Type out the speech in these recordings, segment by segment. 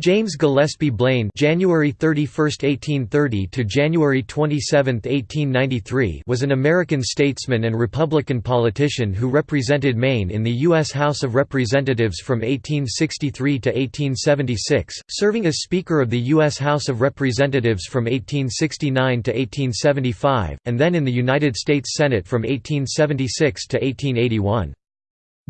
James Gillespie Blaine January 31, 1830 to January 27, 1893 was an American statesman and Republican politician who represented Maine in the U.S. House of Representatives from 1863 to 1876, serving as Speaker of the U.S. House of Representatives from 1869 to 1875, and then in the United States Senate from 1876 to 1881.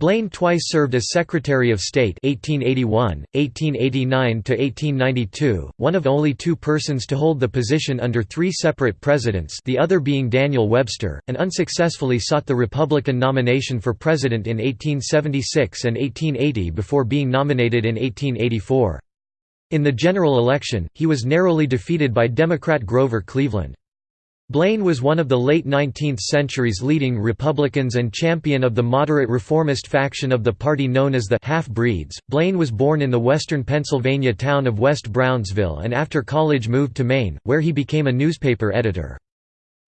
Blaine twice served as Secretary of State 1881, 1889 1892, one of only two persons to hold the position under three separate presidents the other being Daniel Webster, and unsuccessfully sought the Republican nomination for president in 1876 and 1880 before being nominated in 1884. In the general election, he was narrowly defeated by Democrat Grover Cleveland. Blaine was one of the late 19th century's leading Republicans and champion of the moderate reformist faction of the party known as the Half-Breeds. Blaine was born in the western Pennsylvania town of West Brownsville and after college moved to Maine, where he became a newspaper editor.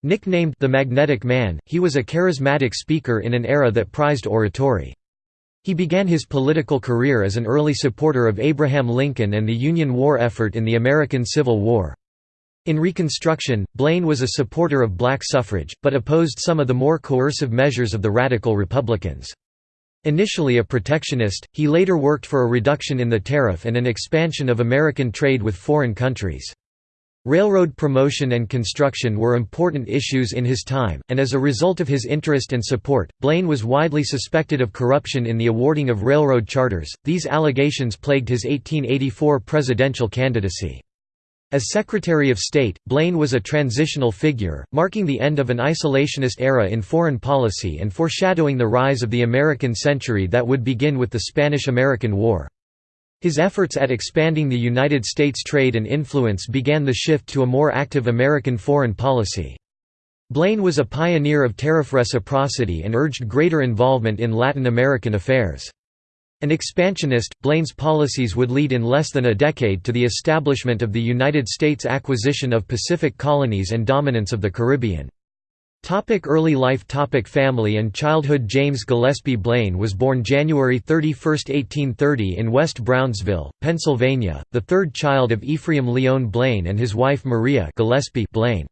Nicknamed the Magnetic Man, he was a charismatic speaker in an era that prized oratory. He began his political career as an early supporter of Abraham Lincoln and the Union war effort in the American Civil War. In Reconstruction, Blaine was a supporter of black suffrage, but opposed some of the more coercive measures of the Radical Republicans. Initially a protectionist, he later worked for a reduction in the tariff and an expansion of American trade with foreign countries. Railroad promotion and construction were important issues in his time, and as a result of his interest and support, Blaine was widely suspected of corruption in the awarding of railroad charters. These allegations plagued his 1884 presidential candidacy. As Secretary of State, Blaine was a transitional figure, marking the end of an isolationist era in foreign policy and foreshadowing the rise of the American century that would begin with the Spanish–American War. His efforts at expanding the United States trade and influence began the shift to a more active American foreign policy. Blaine was a pioneer of tariff reciprocity and urged greater involvement in Latin American affairs. An expansionist, Blaine's policies would lead in less than a decade to the establishment of the United States' acquisition of Pacific colonies and dominance of the Caribbean. Topic early life topic Family and childhood James Gillespie Blaine was born January 31, 1830 in West Brownsville, Pennsylvania, the third child of Ephraim Leon Blaine and his wife Maria Gillespie Blaine.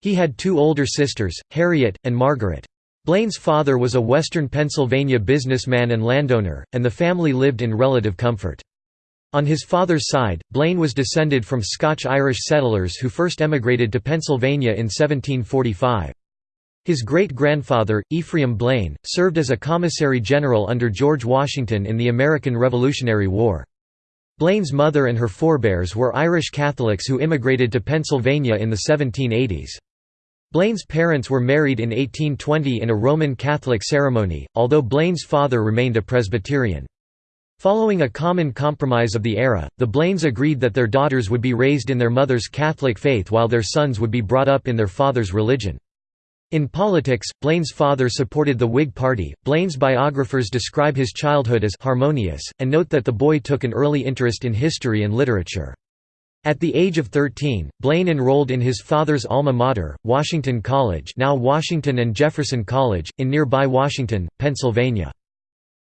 He had two older sisters, Harriet, and Margaret. Blaine's father was a western Pennsylvania businessman and landowner, and the family lived in relative comfort. On his father's side, Blaine was descended from Scotch-Irish settlers who first emigrated to Pennsylvania in 1745. His great-grandfather, Ephraim Blaine, served as a commissary general under George Washington in the American Revolutionary War. Blaine's mother and her forebears were Irish Catholics who immigrated to Pennsylvania in the 1780s. Blaine's parents were married in 1820 in a Roman Catholic ceremony, although Blaine's father remained a Presbyterian. Following a common compromise of the era, the Blaines agreed that their daughters would be raised in their mother's Catholic faith while their sons would be brought up in their father's religion. In politics, Blaine's father supported the Whig Party. Blaine's biographers describe his childhood as harmonious, and note that the boy took an early interest in history and literature. At the age of 13, Blaine enrolled in his father's alma mater, Washington College now Washington and Jefferson College, in nearby Washington, Pennsylvania.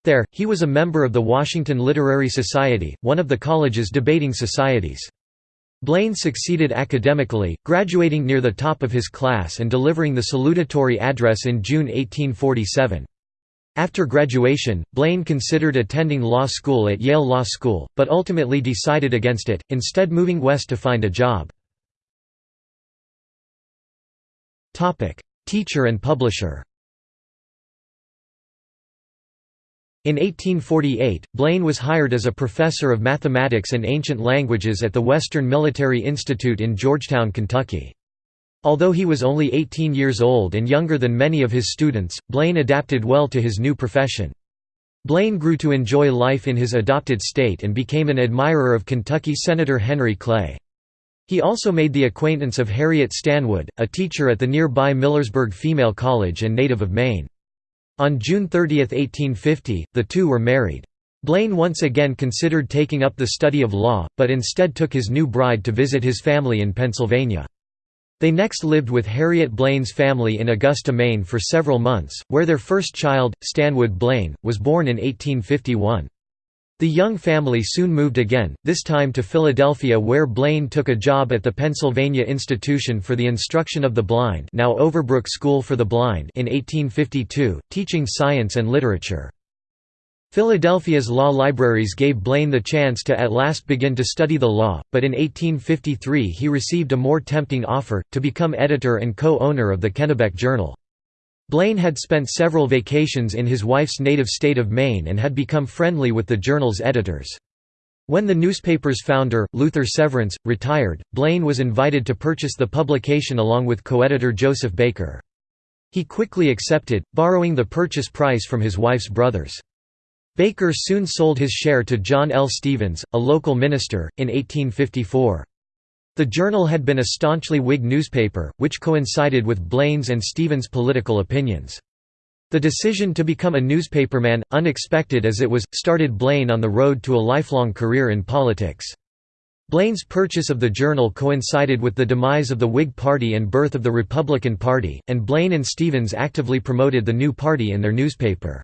There, he was a member of the Washington Literary Society, one of the college's debating societies. Blaine succeeded academically, graduating near the top of his class and delivering the salutatory address in June 1847. After graduation, Blaine considered attending law school at Yale Law School, but ultimately decided against it, instead moving west to find a job. Teacher and publisher In 1848, Blaine was hired as a professor of mathematics and ancient languages at the Western Military Institute in Georgetown, Kentucky. Although he was only 18 years old and younger than many of his students, Blaine adapted well to his new profession. Blaine grew to enjoy life in his adopted state and became an admirer of Kentucky Senator Henry Clay. He also made the acquaintance of Harriet Stanwood, a teacher at the nearby Millersburg Female College and native of Maine. On June 30, 1850, the two were married. Blaine once again considered taking up the study of law, but instead took his new bride to visit his family in Pennsylvania. They next lived with Harriet Blaine's family in Augusta, Maine for several months, where their first child, Stanwood Blaine, was born in 1851. The Young family soon moved again, this time to Philadelphia where Blaine took a job at the Pennsylvania Institution for the Instruction of the Blind now Overbrook School for the Blind in 1852, teaching science and literature. Philadelphia's law libraries gave Blaine the chance to at last begin to study the law, but in 1853 he received a more tempting offer, to become editor and co-owner of the Kennebec Journal. Blaine had spent several vacations in his wife's native state of Maine and had become friendly with the journal's editors. When the newspaper's founder, Luther Severance, retired, Blaine was invited to purchase the publication along with co-editor Joseph Baker. He quickly accepted, borrowing the purchase price from his wife's brothers. Baker soon sold his share to John L. Stevens, a local minister, in 1854. The Journal had been a staunchly Whig newspaper, which coincided with Blaine's and Stevens' political opinions. The decision to become a newspaperman, unexpected as it was, started Blaine on the road to a lifelong career in politics. Blaine's purchase of the Journal coincided with the demise of the Whig Party and birth of the Republican Party, and Blaine and Stevens actively promoted the new party in their newspaper.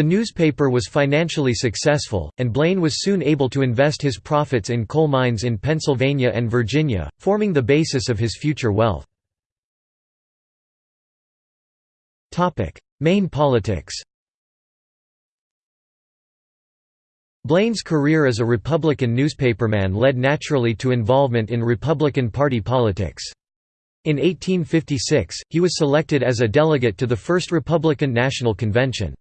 The newspaper was financially successful, and Blaine was soon able to invest his profits in coal mines in Pennsylvania and Virginia, forming the basis of his future wealth. Maine politics Blaine's career as a Republican newspaperman led naturally to involvement in Republican Party politics. In 1856, he was selected as a delegate to the First Republican National Convention.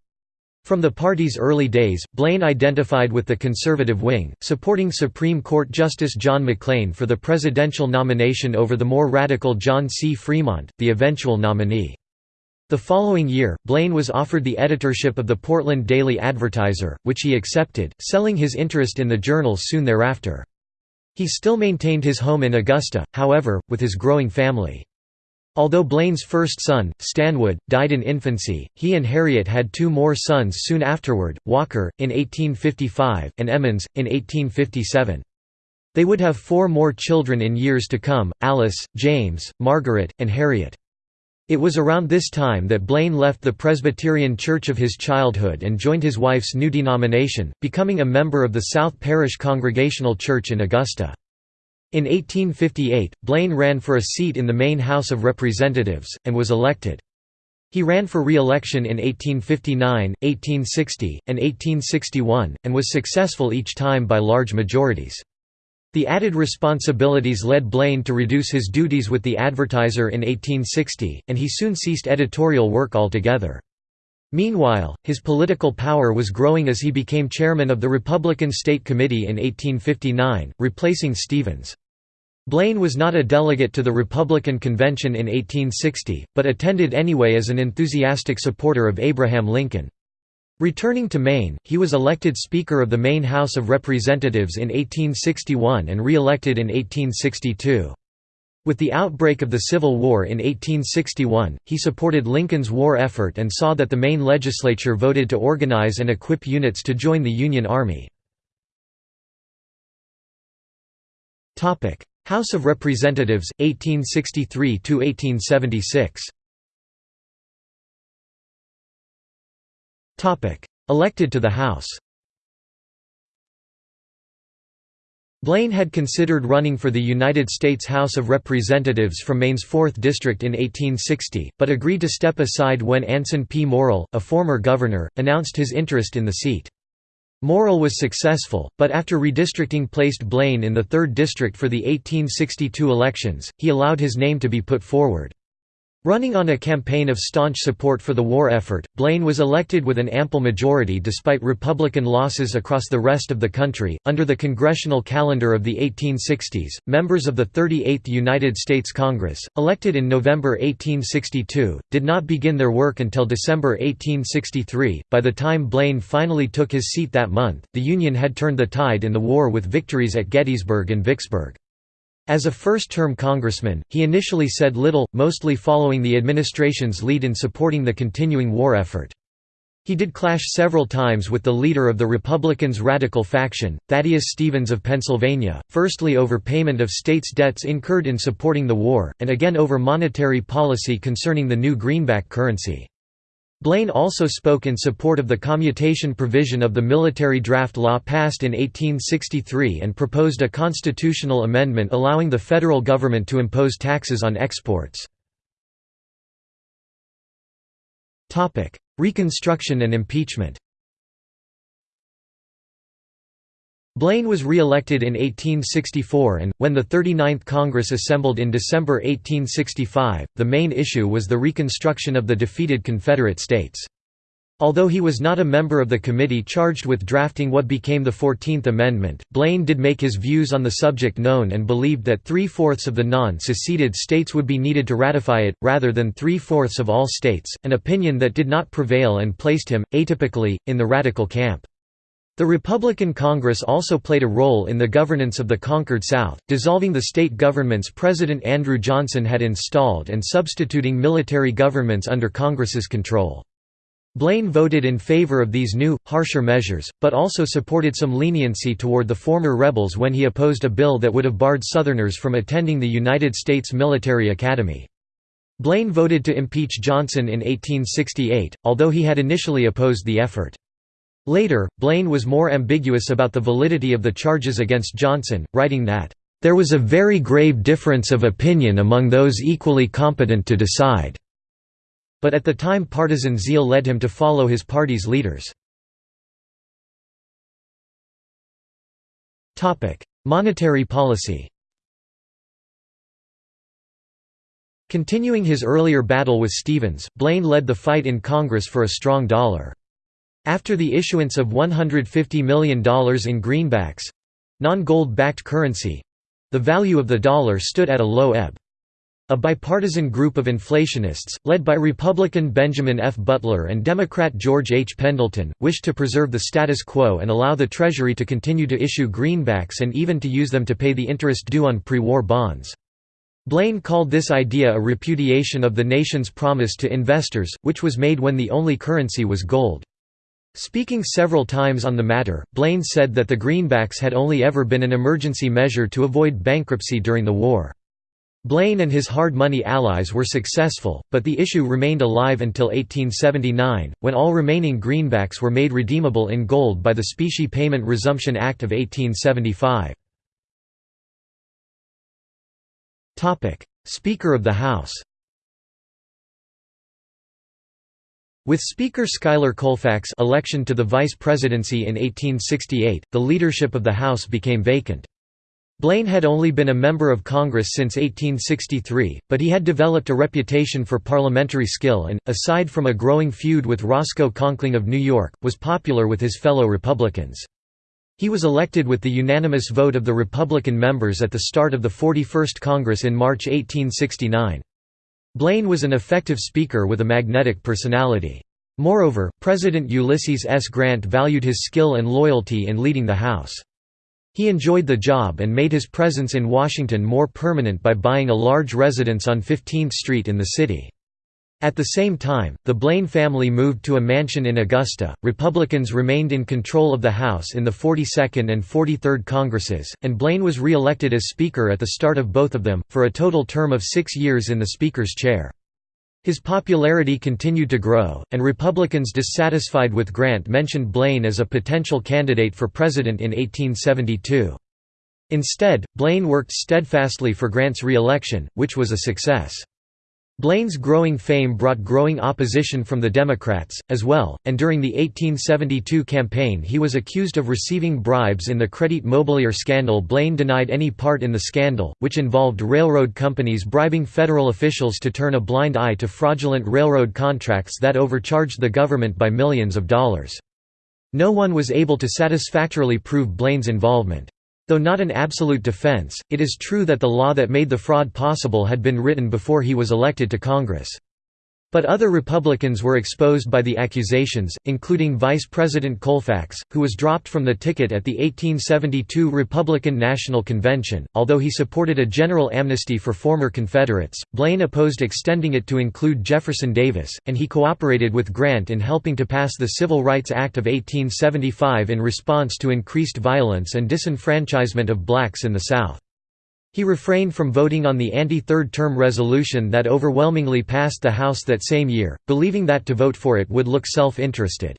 From the party's early days, Blaine identified with the conservative wing, supporting Supreme Court Justice John McLean for the presidential nomination over the more radical John C. Fremont, the eventual nominee. The following year, Blaine was offered the editorship of the Portland Daily Advertiser, which he accepted, selling his interest in the journal soon thereafter. He still maintained his home in Augusta, however, with his growing family. Although Blaine's first son, Stanwood, died in infancy, he and Harriet had two more sons soon afterward, Walker, in 1855, and Emmons, in 1857. They would have four more children in years to come, Alice, James, Margaret, and Harriet. It was around this time that Blaine left the Presbyterian church of his childhood and joined his wife's new denomination, becoming a member of the South Parish Congregational Church in Augusta. In 1858, Blaine ran for a seat in the Maine House of Representatives, and was elected. He ran for re-election in 1859, 1860, and 1861, and was successful each time by large majorities. The added responsibilities led Blaine to reduce his duties with the Advertiser in 1860, and he soon ceased editorial work altogether. Meanwhile, his political power was growing as he became chairman of the Republican State Committee in 1859, replacing Stevens. Blaine was not a delegate to the Republican Convention in 1860, but attended anyway as an enthusiastic supporter of Abraham Lincoln. Returning to Maine, he was elected Speaker of the Maine House of Representatives in 1861 and re-elected in 1862. With the outbreak of the Civil War in 1861, he supported Lincoln's war effort and saw that the Maine legislature voted to organize and equip units to join the Union Army. House of Representatives, 1863–1876 Elected to the House Blaine had considered running for the United States House of Representatives from Maine's 4th District in 1860, but agreed to step aside when Anson P. Morrill, a former governor, announced his interest in the seat. Morrill was successful, but after redistricting placed Blaine in the 3rd District for the 1862 elections, he allowed his name to be put forward. Running on a campaign of staunch support for the war effort, Blaine was elected with an ample majority despite Republican losses across the rest of the country. Under the congressional calendar of the 1860s, members of the 38th United States Congress, elected in November 1862, did not begin their work until December 1863. By the time Blaine finally took his seat that month, the Union had turned the tide in the war with victories at Gettysburg and Vicksburg. As a first-term congressman, he initially said little, mostly following the administration's lead in supporting the continuing war effort. He did clash several times with the leader of the Republicans' radical faction, Thaddeus Stevens of Pennsylvania, firstly over payment of states' debts incurred in supporting the war, and again over monetary policy concerning the new greenback currency. Blaine also spoke in support of the commutation provision of the military draft law passed in 1863 and proposed a constitutional amendment allowing the federal government to impose taxes on exports. Reconstruction and impeachment Blaine was re-elected in 1864 and, when the 39th Congress assembled in December 1865, the main issue was the reconstruction of the defeated Confederate States. Although he was not a member of the committee charged with drafting what became the Fourteenth Amendment, Blaine did make his views on the subject known and believed that three-fourths of the non-seceded states would be needed to ratify it, rather than three-fourths of all states, an opinion that did not prevail and placed him, atypically, in the radical camp. The Republican Congress also played a role in the governance of the conquered South, dissolving the state governments President Andrew Johnson had installed and substituting military governments under Congress's control. Blaine voted in favor of these new, harsher measures, but also supported some leniency toward the former rebels when he opposed a bill that would have barred Southerners from attending the United States Military Academy. Blaine voted to impeach Johnson in 1868, although he had initially opposed the effort. Later, Blaine was more ambiguous about the validity of the charges against Johnson, writing that, "...there was a very grave difference of opinion among those equally competent to decide." But at the time partisan zeal led him to follow his party's leaders. Monetary policy Continuing his earlier battle with Stevens, Blaine led the fight in Congress for a strong dollar. After the issuance of $150 million in greenbacks—non-gold backed currency—the value of the dollar stood at a low ebb. A bipartisan group of inflationists, led by Republican Benjamin F. Butler and Democrat George H. Pendleton, wished to preserve the status quo and allow the Treasury to continue to issue greenbacks and even to use them to pay the interest due on pre-war bonds. Blaine called this idea a repudiation of the nation's promise to investors, which was made when the only currency was gold. Speaking several times on the matter, Blaine said that the greenbacks had only ever been an emergency measure to avoid bankruptcy during the war. Blaine and his hard money allies were successful, but the issue remained alive until 1879, when all remaining greenbacks were made redeemable in gold by the Specie Payment Resumption Act of 1875. Speaker of the House With Speaker Schuyler Colfax election to the vice presidency in 1868, the leadership of the House became vacant. Blaine had only been a member of Congress since 1863, but he had developed a reputation for parliamentary skill and, aside from a growing feud with Roscoe Conkling of New York, was popular with his fellow Republicans. He was elected with the unanimous vote of the Republican members at the start of the 41st Congress in March 1869. Blaine was an effective speaker with a magnetic personality. Moreover, President Ulysses S. Grant valued his skill and loyalty in leading the House. He enjoyed the job and made his presence in Washington more permanent by buying a large residence on 15th Street in the city. At the same time, the Blaine family moved to a mansion in Augusta. Republicans remained in control of the House in the 42nd and 43rd Congresses, and Blaine was re elected as Speaker at the start of both of them, for a total term of six years in the Speaker's chair. His popularity continued to grow, and Republicans dissatisfied with Grant mentioned Blaine as a potential candidate for president in 1872. Instead, Blaine worked steadfastly for Grant's re-election, which was a success. Blaine's growing fame brought growing opposition from the Democrats, as well, and during the 1872 campaign he was accused of receiving bribes in the Crédit Mobilier scandal Blaine denied any part in the scandal, which involved railroad companies bribing federal officials to turn a blind eye to fraudulent railroad contracts that overcharged the government by millions of dollars. No one was able to satisfactorily prove Blaine's involvement. Though not an absolute defense, it is true that the law that made the fraud possible had been written before he was elected to Congress. But other Republicans were exposed by the accusations, including Vice President Colfax, who was dropped from the ticket at the 1872 Republican National Convention. Although he supported a general amnesty for former Confederates, Blaine opposed extending it to include Jefferson Davis, and he cooperated with Grant in helping to pass the Civil Rights Act of 1875 in response to increased violence and disenfranchisement of blacks in the South. He refrained from voting on the anti-third term resolution that overwhelmingly passed the House that same year, believing that to vote for it would look self-interested.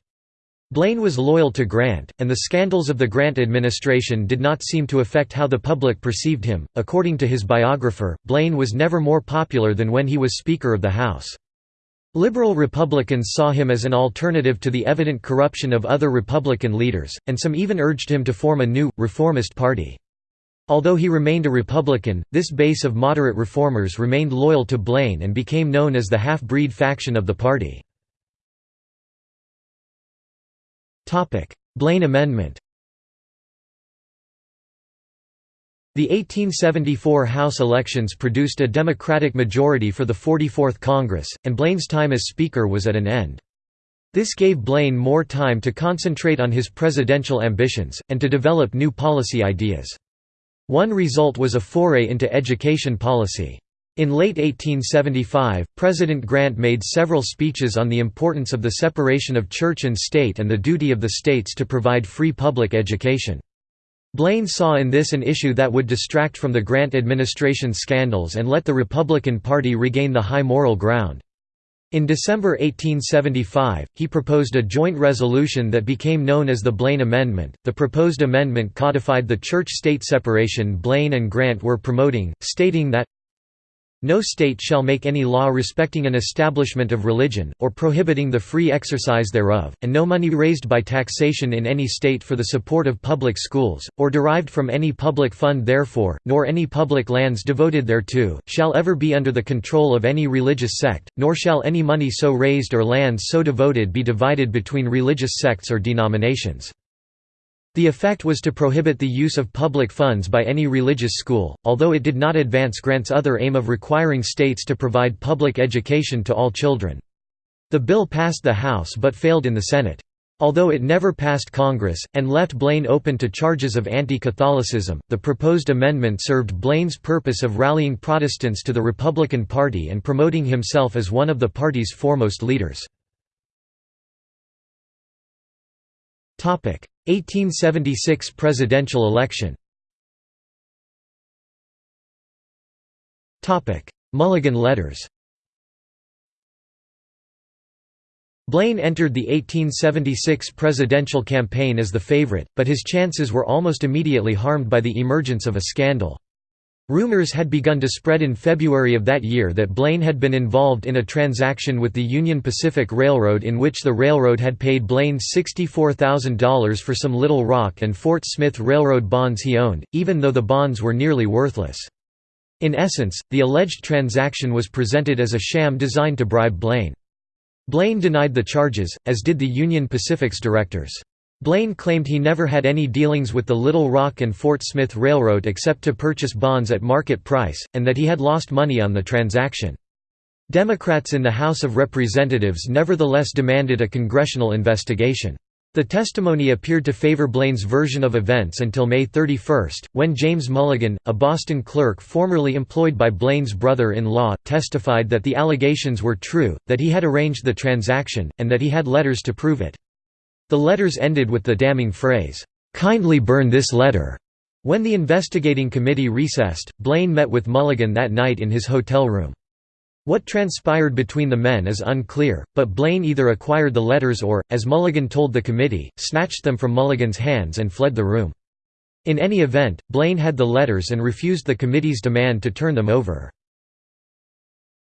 Blaine was loyal to Grant, and the scandals of the Grant administration did not seem to affect how the public perceived him. According to his biographer, Blaine was never more popular than when he was Speaker of the House. Liberal Republicans saw him as an alternative to the evident corruption of other Republican leaders, and some even urged him to form a new, reformist party. Although he remained a Republican, this base of moderate reformers remained loyal to Blaine and became known as the half-breed faction of the party. Blaine Amendment The 1874 House elections produced a Democratic majority for the 44th Congress, and Blaine's time as Speaker was at an end. This gave Blaine more time to concentrate on his presidential ambitions, and to develop new policy ideas. One result was a foray into education policy. In late 1875, President Grant made several speeches on the importance of the separation of church and state and the duty of the states to provide free public education. Blaine saw in this an issue that would distract from the Grant administration scandals and let the Republican Party regain the high moral ground. In December 1875, he proposed a joint resolution that became known as the Blaine Amendment. The proposed amendment codified the church state separation Blaine and Grant were promoting, stating that no state shall make any law respecting an establishment of religion, or prohibiting the free exercise thereof, and no money raised by taxation in any state for the support of public schools, or derived from any public fund therefore, nor any public lands devoted thereto, shall ever be under the control of any religious sect, nor shall any money so raised or lands so devoted be divided between religious sects or denominations. The effect was to prohibit the use of public funds by any religious school, although it did not advance Grant's other aim of requiring states to provide public education to all children. The bill passed the House but failed in the Senate. Although it never passed Congress, and left Blaine open to charges of anti-Catholicism, the proposed amendment served Blaine's purpose of rallying Protestants to the Republican Party and promoting himself as one of the party's foremost leaders. 1876 presidential election. Mulligan letters. Blaine entered the 1876 presidential campaign as the favorite, but his chances were almost immediately harmed by the emergence of a scandal. Rumors had begun to spread in February of that year that Blaine had been involved in a transaction with the Union Pacific Railroad in which the railroad had paid Blaine $64,000 for some Little Rock and Fort Smith Railroad bonds he owned, even though the bonds were nearly worthless. In essence, the alleged transaction was presented as a sham designed to bribe Blaine. Blaine denied the charges, as did the Union Pacific's directors. Blaine claimed he never had any dealings with the Little Rock and Fort Smith Railroad except to purchase bonds at market price, and that he had lost money on the transaction. Democrats in the House of Representatives nevertheless demanded a congressional investigation. The testimony appeared to favor Blaine's version of events until May 31, when James Mulligan, a Boston clerk formerly employed by Blaine's brother-in-law, testified that the allegations were true, that he had arranged the transaction, and that he had letters to prove it. The letters ended with the damning phrase, "'Kindly burn this letter'". When the investigating committee recessed, Blaine met with Mulligan that night in his hotel room. What transpired between the men is unclear, but Blaine either acquired the letters or, as Mulligan told the committee, snatched them from Mulligan's hands and fled the room. In any event, Blaine had the letters and refused the committee's demand to turn them over.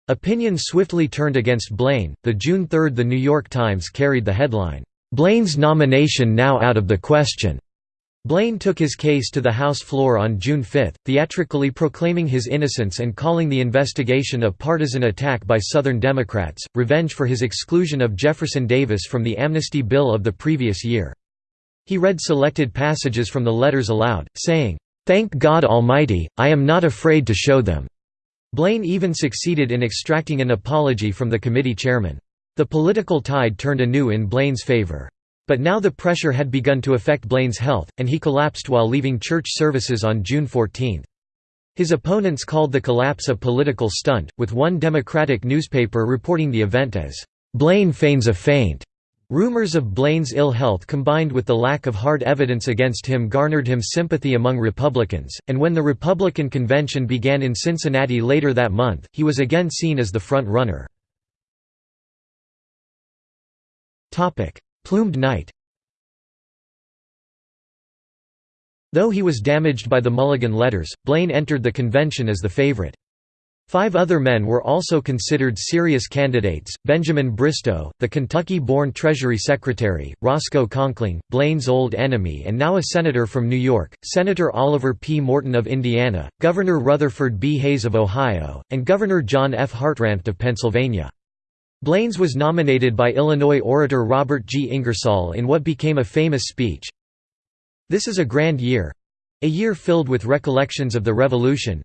Opinion swiftly turned against Blaine. The June 3 The New York Times carried the headline, Blaine's nomination now out of the question. Blaine took his case to the House floor on June 5, theatrically proclaiming his innocence and calling the investigation a partisan attack by Southern Democrats, revenge for his exclusion of Jefferson Davis from the amnesty bill of the previous year. He read selected passages from the letters aloud, saying, "'Thank God Almighty, I am not afraid to show them.'" Blaine even succeeded in extracting an apology from the committee chairman. The political tide turned anew in Blaine's favor. But now the pressure had begun to affect Blaine's health, and he collapsed while leaving church services on June 14. His opponents called the collapse a political stunt, with one Democratic newspaper reporting the event as, "'Blaine feigns a faint' Rumors of Blaine's ill health combined with the lack of hard evidence against him garnered him sympathy among Republicans, and when the Republican convention began in Cincinnati later that month, he was again seen as the front-runner. Plumed Knight Though he was damaged by the Mulligan letters, Blaine entered the convention as the favorite. Five other men were also considered serious candidates, Benjamin Bristow, the Kentucky-born Treasury Secretary, Roscoe Conkling, Blaine's old enemy and now a senator from New York, Senator Oliver P. Morton of Indiana, Governor Rutherford B. Hayes of Ohio, and Governor John F. Hartranft of Pennsylvania. Blaine's was nominated by Illinois orator Robert G. Ingersoll in what became a famous speech, This is a grand year—a year filled with recollections of the Revolution,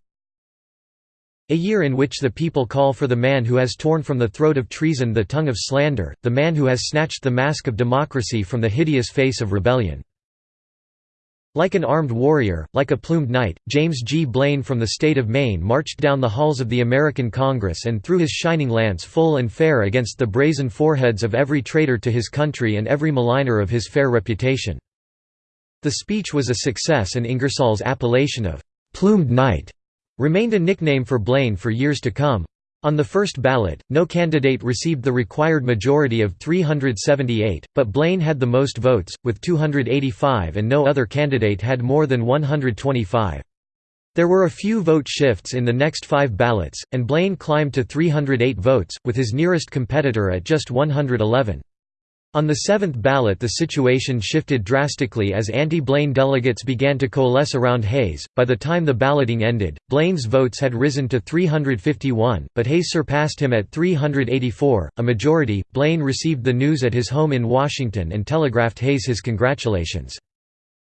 a year in which the people call for the man who has torn from the throat of treason the tongue of slander, the man who has snatched the mask of democracy from the hideous face of rebellion. Like an armed warrior, like a plumed knight, James G. Blaine from the state of Maine marched down the halls of the American Congress and threw his shining lance full and fair against the brazen foreheads of every traitor to his country and every maligner of his fair reputation. The speech was a success and Ingersoll's appellation of «plumed knight» remained a nickname for Blaine for years to come. On the first ballot, no candidate received the required majority of 378, but Blaine had the most votes, with 285 and no other candidate had more than 125. There were a few vote shifts in the next five ballots, and Blaine climbed to 308 votes, with his nearest competitor at just 111. On the seventh ballot the situation shifted drastically as anti-Blaine delegates began to coalesce around Hayes. By the time the balloting ended, Blaine's votes had risen to 351, but Hayes surpassed him at 384, a majority. Blaine received the news at his home in Washington and telegraphed Hayes his congratulations.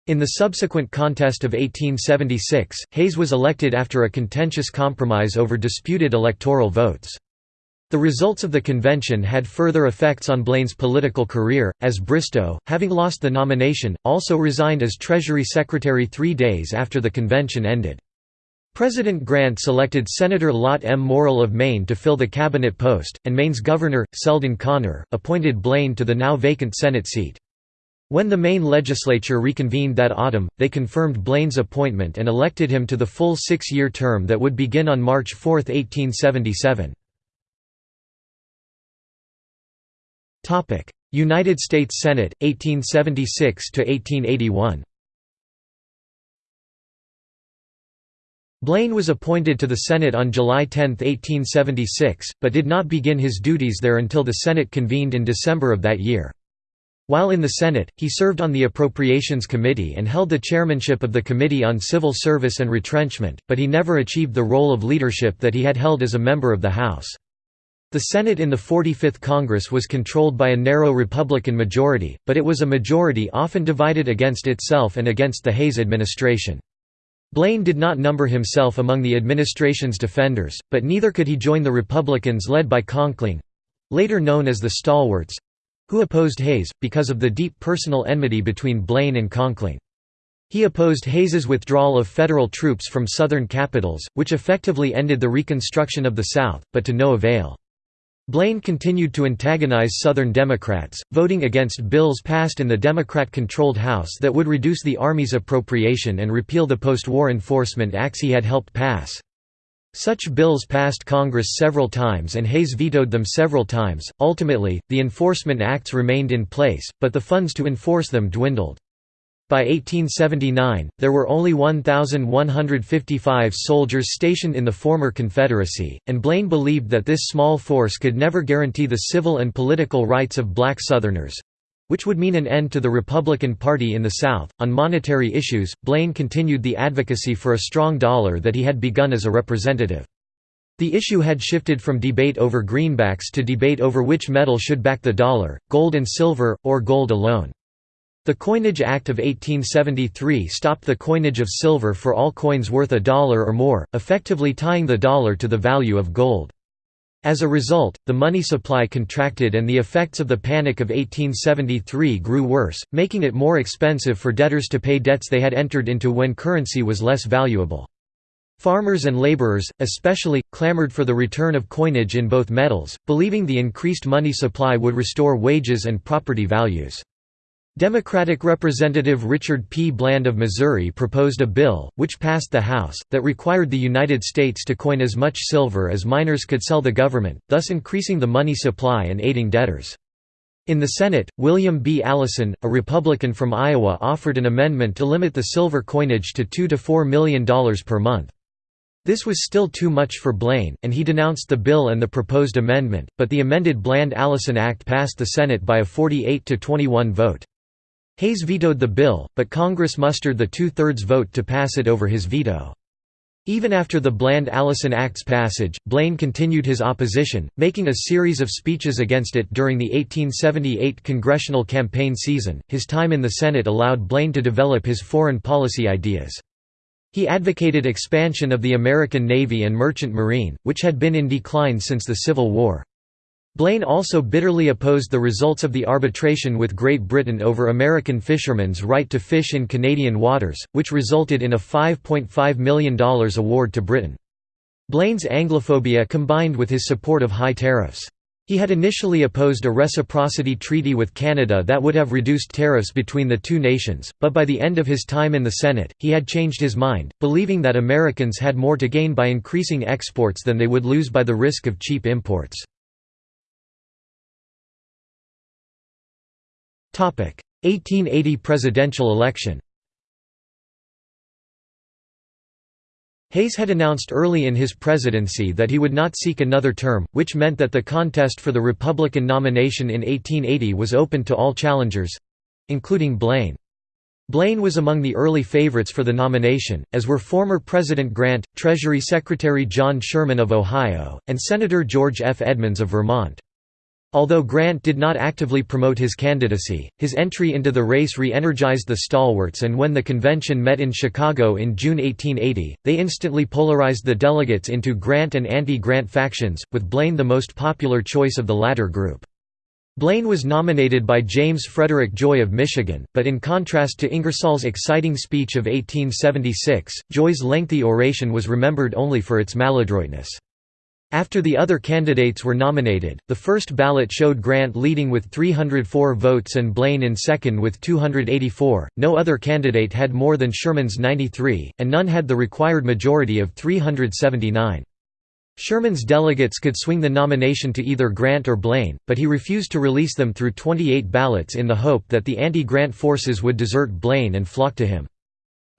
In the subsequent contest of 1876, Hayes was elected after a contentious compromise over disputed electoral votes. The results of the convention had further effects on Blaine's political career, as Bristow, having lost the nomination, also resigned as Treasury Secretary three days after the convention ended. President Grant selected Senator Lot M. Morrill of Maine to fill the cabinet post, and Maine's governor, Selden Connor, appointed Blaine to the now vacant Senate seat. When the Maine legislature reconvened that autumn, they confirmed Blaine's appointment and elected him to the full six-year term that would begin on March 4, 1877. Topic: United States Senate 1876 to 1881. Blaine was appointed to the Senate on July 10, 1876, but did not begin his duties there until the Senate convened in December of that year. While in the Senate, he served on the Appropriations Committee and held the chairmanship of the Committee on Civil Service and Retrenchment, but he never achieved the role of leadership that he had held as a member of the House. The Senate in the 45th Congress was controlled by a narrow Republican majority, but it was a majority often divided against itself and against the Hayes administration. Blaine did not number himself among the administration's defenders, but neither could he join the Republicans led by Conkling—later known as the Stalwarts—who opposed Hayes, because of the deep personal enmity between Blaine and Conkling. He opposed Hayes's withdrawal of federal troops from southern capitals, which effectively ended the Reconstruction of the South, but to no avail. Blaine continued to antagonize Southern Democrats, voting against bills passed in the Democrat-controlled House that would reduce the Army's appropriation and repeal the post-war enforcement acts he had helped pass. Such bills passed Congress several times and Hayes vetoed them several times. Ultimately, the enforcement acts remained in place, but the funds to enforce them dwindled. By 1879, there were only 1,155 soldiers stationed in the former Confederacy, and Blaine believed that this small force could never guarantee the civil and political rights of black Southerners which would mean an end to the Republican Party in the South. On monetary issues, Blaine continued the advocacy for a strong dollar that he had begun as a representative. The issue had shifted from debate over greenbacks to debate over which metal should back the dollar, gold and silver, or gold alone. The Coinage Act of 1873 stopped the coinage of silver for all coins worth a dollar or more, effectively tying the dollar to the value of gold. As a result, the money supply contracted and the effects of the Panic of 1873 grew worse, making it more expensive for debtors to pay debts they had entered into when currency was less valuable. Farmers and laborers, especially, clamored for the return of coinage in both metals, believing the increased money supply would restore wages and property values. Democratic Representative Richard P. Bland of Missouri proposed a bill, which passed the House, that required the United States to coin as much silver as miners could sell the government, thus increasing the money supply and aiding debtors. In the Senate, William B. Allison, a Republican from Iowa offered an amendment to limit the silver coinage to 2 to $4 million per month. This was still too much for Blaine, and he denounced the bill and the proposed amendment, but the amended Bland-Allison Act passed the Senate by a 48 to 21 vote. Hayes vetoed the bill, but Congress mustered the two-thirds vote to pass it over his veto. Even after the Bland-Allison Act's passage, Blaine continued his opposition, making a series of speeches against it during the 1878 congressional campaign season. His time in the Senate allowed Blaine to develop his foreign policy ideas. He advocated expansion of the American Navy and Merchant Marine, which had been in decline since the Civil War. Blaine also bitterly opposed the results of the arbitration with Great Britain over American fishermen's right to fish in Canadian waters, which resulted in a $5.5 million award to Britain. Blaine's Anglophobia combined with his support of high tariffs. He had initially opposed a reciprocity treaty with Canada that would have reduced tariffs between the two nations, but by the end of his time in the Senate, he had changed his mind, believing that Americans had more to gain by increasing exports than they would lose by the risk of cheap imports. 1880 presidential election Hayes had announced early in his presidency that he would not seek another term, which meant that the contest for the Republican nomination in 1880 was open to all challengers—including Blaine. Blaine was among the early favorites for the nomination, as were former President Grant, Treasury Secretary John Sherman of Ohio, and Senator George F. Edmunds of Vermont. Although Grant did not actively promote his candidacy, his entry into the race re-energized the stalwarts and when the convention met in Chicago in June 1880, they instantly polarized the delegates into Grant and anti-Grant factions, with Blaine the most popular choice of the latter group. Blaine was nominated by James Frederick Joy of Michigan, but in contrast to Ingersoll's exciting speech of 1876, Joy's lengthy oration was remembered only for its maladroitness. After the other candidates were nominated, the first ballot showed Grant leading with 304 votes and Blaine in second with 284. No other candidate had more than Sherman's 93, and none had the required majority of 379. Sherman's delegates could swing the nomination to either Grant or Blaine, but he refused to release them through 28 ballots in the hope that the anti-Grant forces would desert Blaine and flock to him.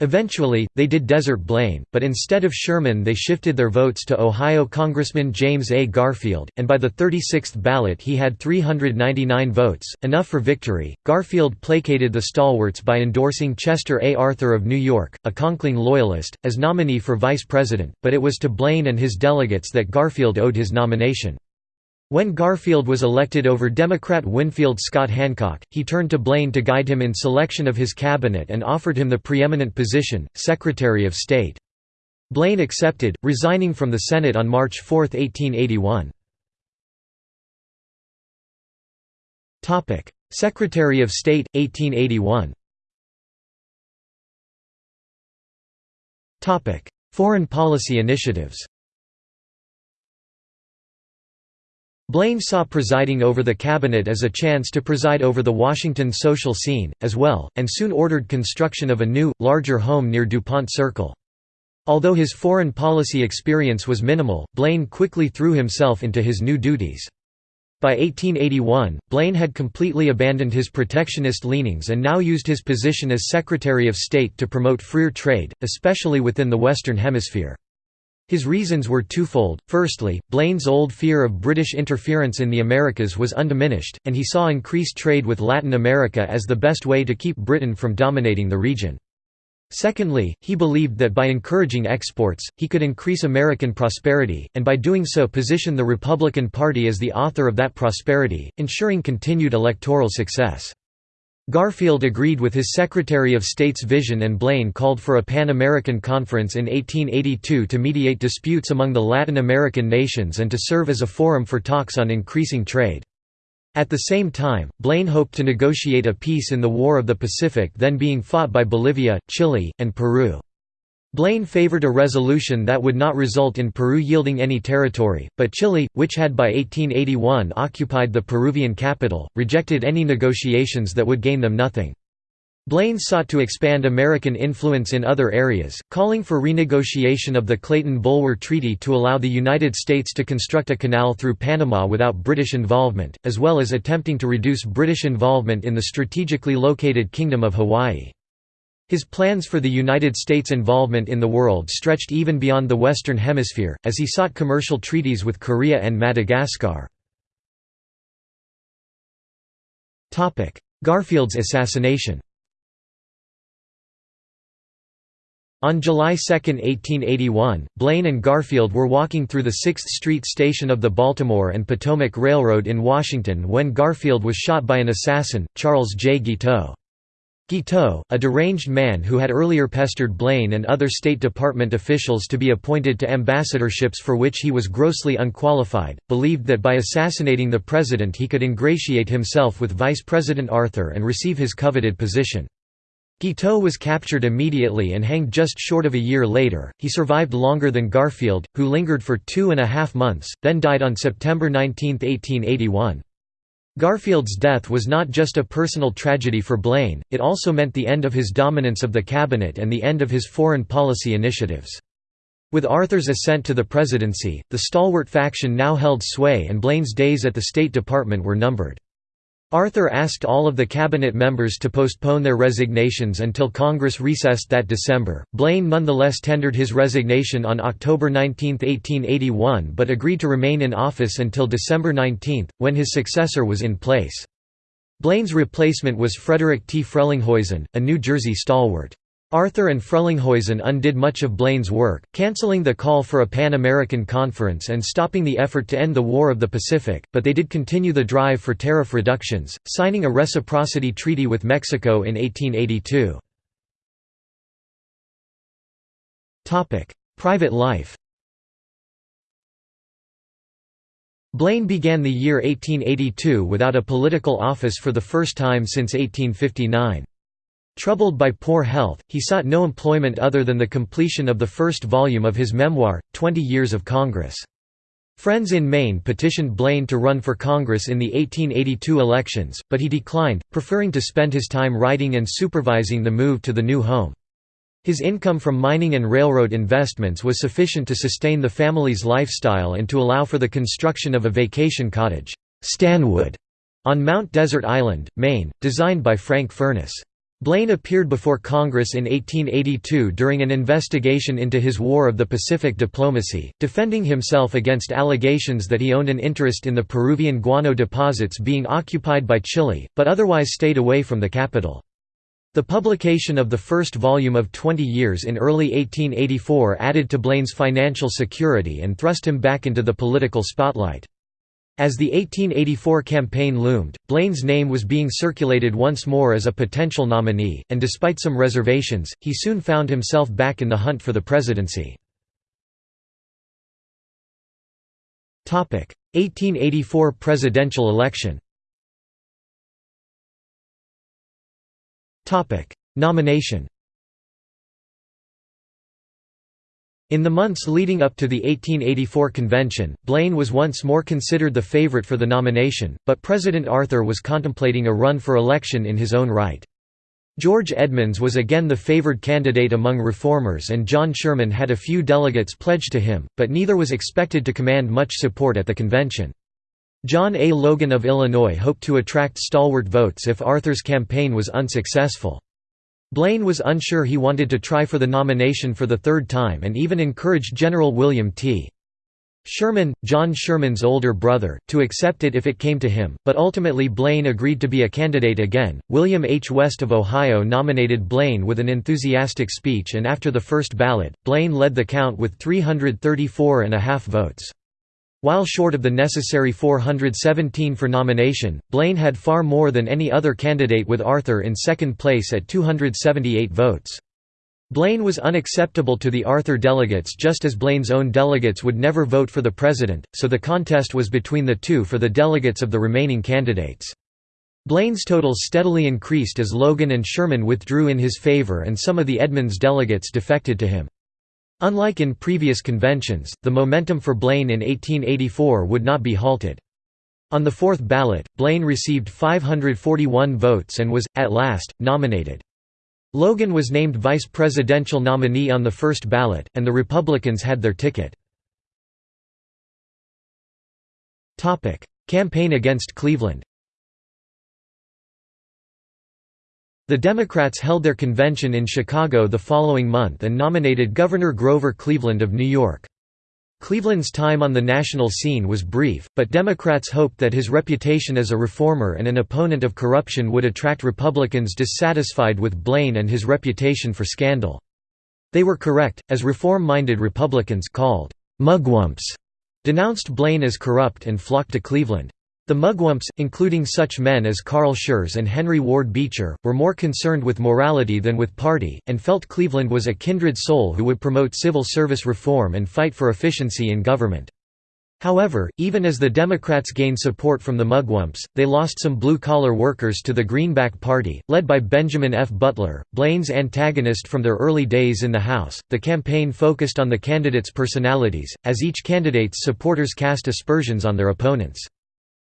Eventually, they did desert Blaine, but instead of Sherman they shifted their votes to Ohio Congressman James A. Garfield, and by the 36th ballot he had 399 votes, enough for victory. Garfield placated the stalwarts by endorsing Chester A. Arthur of New York, a Conkling Loyalist, as nominee for vice president, but it was to Blaine and his delegates that Garfield owed his nomination. When Garfield was elected over Democrat Winfield Scott Hancock, he turned to Blaine to guide him in selection of his cabinet and offered him the preeminent position, Secretary of State. Blaine accepted, resigning from the Senate on March 4, 1881. Secretary of State, 1881 Foreign policy initiatives Blaine saw presiding over the cabinet as a chance to preside over the Washington social scene, as well, and soon ordered construction of a new, larger home near DuPont Circle. Although his foreign policy experience was minimal, Blaine quickly threw himself into his new duties. By 1881, Blaine had completely abandoned his protectionist leanings and now used his position as Secretary of State to promote freer trade, especially within the Western Hemisphere. His reasons were twofold, firstly, Blaine's old fear of British interference in the Americas was undiminished, and he saw increased trade with Latin America as the best way to keep Britain from dominating the region. Secondly, he believed that by encouraging exports, he could increase American prosperity, and by doing so position the Republican Party as the author of that prosperity, ensuring continued electoral success. Garfield agreed with his Secretary of State's vision and Blaine called for a Pan-American Conference in 1882 to mediate disputes among the Latin American nations and to serve as a forum for talks on increasing trade. At the same time, Blaine hoped to negotiate a peace in the War of the Pacific then being fought by Bolivia, Chile, and Peru. Blaine favored a resolution that would not result in Peru yielding any territory, but Chile, which had by 1881 occupied the Peruvian capital, rejected any negotiations that would gain them nothing. Blaine sought to expand American influence in other areas, calling for renegotiation of the Clayton-Bulwer Treaty to allow the United States to construct a canal through Panama without British involvement, as well as attempting to reduce British involvement in the strategically located Kingdom of Hawaii. His plans for the United States' involvement in the world stretched even beyond the Western Hemisphere, as he sought commercial treaties with Korea and Madagascar. Garfield's assassination On July 2, 1881, Blaine and Garfield were walking through the 6th Street station of the Baltimore and Potomac Railroad in Washington when Garfield was shot by an assassin, Charles J. Guiteau. Guiteau, a deranged man who had earlier pestered Blaine and other State Department officials to be appointed to ambassadorships for which he was grossly unqualified, believed that by assassinating the president he could ingratiate himself with Vice President Arthur and receive his coveted position. Guiteau was captured immediately and hanged just short of a year later. He survived longer than Garfield, who lingered for two and a half months, then died on September 19, 1881. Garfield's death was not just a personal tragedy for Blaine, it also meant the end of his dominance of the cabinet and the end of his foreign policy initiatives. With Arthur's ascent to the presidency, the stalwart faction now held sway and Blaine's days at the State Department were numbered. Arthur asked all of the cabinet members to postpone their resignations until Congress recessed that December. Blaine nonetheless tendered his resignation on October 19, 1881 but agreed to remain in office until December 19, when his successor was in place. Blaine's replacement was Frederick T. Frelinghuysen, a New Jersey stalwart. Arthur and Frelinghuysen undid much of Blaine's work, canceling the call for a Pan-American conference and stopping the effort to end the War of the Pacific, but they did continue the drive for tariff reductions, signing a reciprocity treaty with Mexico in 1882. Private life Blaine began the year 1882 without a political office for the first time since 1859. Troubled by poor health, he sought no employment other than the completion of the first volume of his memoir, Twenty Years of Congress. Friends in Maine petitioned Blaine to run for Congress in the 1882 elections, but he declined, preferring to spend his time writing and supervising the move to the new home. His income from mining and railroad investments was sufficient to sustain the family's lifestyle and to allow for the construction of a vacation cottage, Stanwood, on Mount Desert Island, Maine, designed by Frank Furness. Blaine appeared before Congress in 1882 during an investigation into his War of the Pacific diplomacy, defending himself against allegations that he owned an interest in the Peruvian guano deposits being occupied by Chile, but otherwise stayed away from the capital. The publication of the first volume of Twenty Years in early 1884 added to Blaine's financial security and thrust him back into the political spotlight. As the 1884 campaign loomed, Blaine's name was being circulated once more as a potential nominee, and despite some reservations, he soon found himself back in the hunt for the presidency. 1884 presidential election Nomination In the months leading up to the 1884 convention, Blaine was once more considered the favorite for the nomination, but President Arthur was contemplating a run for election in his own right. George Edmunds was again the favored candidate among reformers and John Sherman had a few delegates pledged to him, but neither was expected to command much support at the convention. John A. Logan of Illinois hoped to attract stalwart votes if Arthur's campaign was unsuccessful. Blaine was unsure he wanted to try for the nomination for the third time and even encouraged General William T. Sherman, John Sherman's older brother, to accept it if it came to him, but ultimately Blaine agreed to be a candidate again. William H. West of Ohio nominated Blaine with an enthusiastic speech, and after the first ballot, Blaine led the count with 334 and a half votes. While short of the necessary 417 for nomination, Blaine had far more than any other candidate with Arthur in second place at 278 votes. Blaine was unacceptable to the Arthur delegates just as Blaine's own delegates would never vote for the president, so the contest was between the two for the delegates of the remaining candidates. Blaine's totals steadily increased as Logan and Sherman withdrew in his favor and some of the Edmunds delegates defected to him. Unlike in previous conventions, the momentum for Blaine in 1884 would not be halted. On the fourth ballot, Blaine received 541 votes and was, at last, nominated. Logan was named vice presidential nominee on the first ballot, and the Republicans had their ticket. Campaign against Cleveland The Democrats held their convention in Chicago the following month and nominated Governor Grover Cleveland of New York. Cleveland's time on the national scene was brief, but Democrats hoped that his reputation as a reformer and an opponent of corruption would attract Republicans dissatisfied with Blaine and his reputation for scandal. They were correct, as reform-minded Republicans called mugwumps denounced Blaine as corrupt and flocked to Cleveland. The Mugwumps, including such men as Carl Schurz and Henry Ward Beecher, were more concerned with morality than with party, and felt Cleveland was a kindred soul who would promote civil service reform and fight for efficiency in government. However, even as the Democrats gained support from the Mugwumps, they lost some blue-collar workers to the Greenback Party, led by Benjamin F. Butler, Blaine's antagonist from their early days in the House. The campaign focused on the candidates' personalities, as each candidate's supporters cast aspersions on their opponents.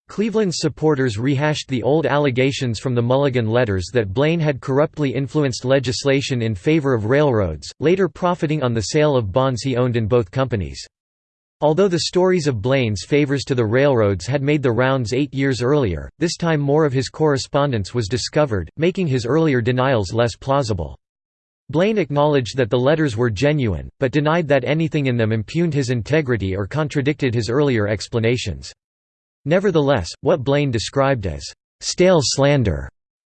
Cleveland's supporters rehashed the old allegations from the Mulligan letters that Blaine had corruptly influenced legislation in favor of railroads, later profiting on the sale of bonds he owned in both companies. Although the stories of Blaine's favors to the railroads had made the rounds eight years earlier, this time more of his correspondence was discovered, making his earlier denials less plausible. Blaine acknowledged that the letters were genuine, but denied that anything in them impugned his integrity or contradicted his earlier explanations. Nevertheless, what Blaine described as «stale slander»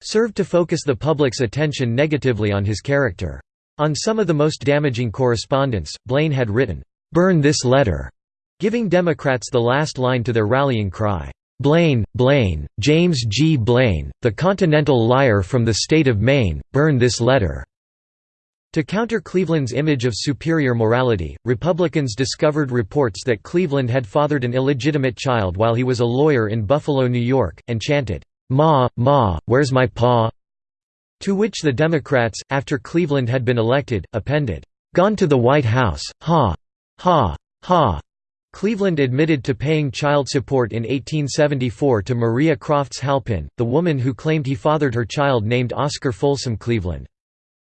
served to focus the public's attention negatively on his character. On some of the most damaging correspondence, Blaine had written, "'Burn this letter'", giving Democrats the last line to their rallying cry, "'Blaine, Blaine, James G. Blaine, the continental liar from the state of Maine, burn this letter'". To counter Cleveland's image of superior morality, Republicans discovered reports that Cleveland had fathered an illegitimate child while he was a lawyer in Buffalo, New York, and chanted, "'Ma, Ma, where's my pa?' To which the Democrats, after Cleveland had been elected, appended, "'Gone to the White House, ha! Ha! Ha!' Cleveland admitted to paying child support in 1874 to Maria Crofts Halpin, the woman who claimed he fathered her child named Oscar Folsom Cleveland.